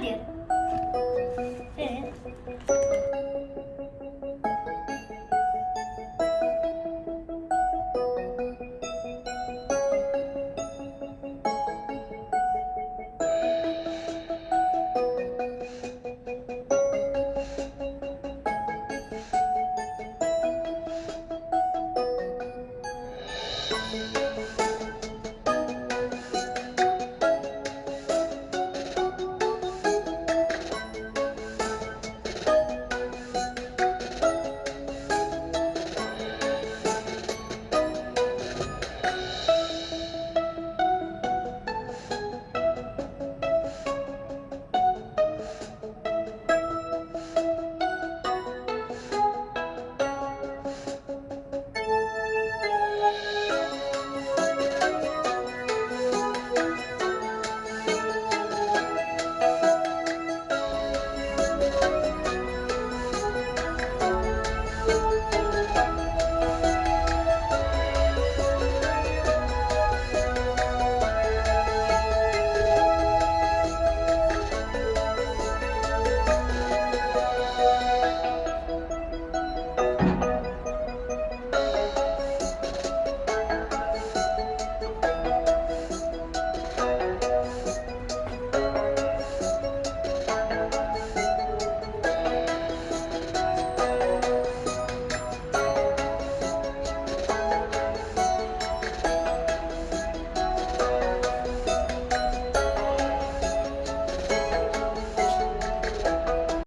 点。